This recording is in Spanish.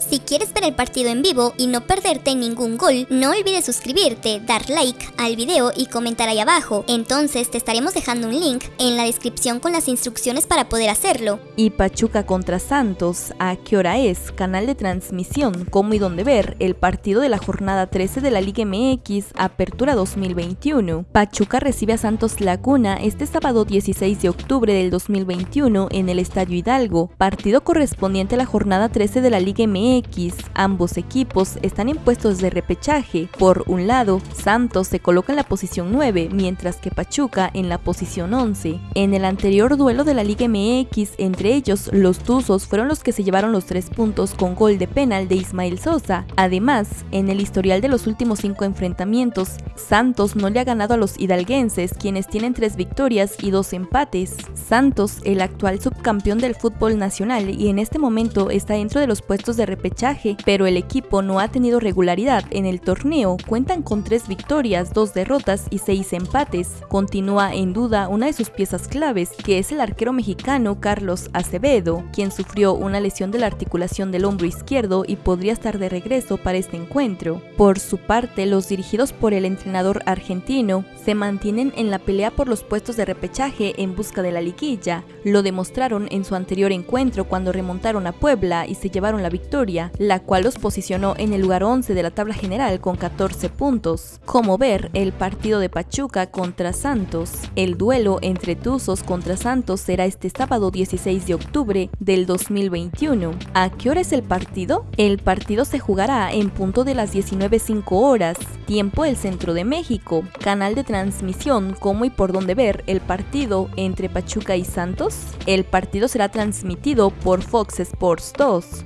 Si quieres ver el partido en vivo y no perderte ningún gol, no olvides suscribirte, dar like al video y comentar ahí abajo. Entonces te estaremos dejando un link en la descripción con las instrucciones para poder hacerlo. Y Pachuca contra Santos, ¿a qué hora es? Canal de transmisión, cómo y dónde ver el partido de la jornada 13 de la Liga MX, Apertura 2021. Pachuca recibe a Santos Laguna este sábado 16 de octubre del 2021 en el Estadio Hidalgo, partido correspondiente a la jornada 13 de la Liga MX ambos equipos están en puestos de repechaje. Por un lado, Santos se coloca en la posición 9, mientras que Pachuca en la posición 11. En el anterior duelo de la Liga MX, entre ellos, los Tuzos fueron los que se llevaron los tres puntos con gol de penal de Ismael Sosa. Además, en el historial de los últimos cinco enfrentamientos, Santos no le ha ganado a los hidalguenses, quienes tienen tres victorias y dos empates. Santos, el actual subcampeón del fútbol nacional y en este momento está dentro de los puestos de pero el equipo no ha tenido regularidad en el torneo, cuentan con tres victorias, dos derrotas y seis empates. Continúa en duda una de sus piezas claves, que es el arquero mexicano Carlos Acevedo, quien sufrió una lesión de la articulación del hombro izquierdo y podría estar de regreso para este encuentro. Por su parte, los dirigidos por el entrenador argentino se mantienen en la pelea por los puestos de repechaje en busca de la liguilla. Lo demostraron en su anterior encuentro cuando remontaron a Puebla y se llevaron la la cual los posicionó en el lugar 11 de la tabla general con 14 puntos. Como ver el partido de Pachuca contra Santos. El duelo entre Tuzos contra Santos será este sábado 16 de octubre del 2021. ¿A qué hora es el partido? El partido se jugará en punto de las 19.05 horas, tiempo del centro de México. Canal de transmisión, cómo y por dónde ver el partido entre Pachuca y Santos. El partido será transmitido por Fox Sports 2.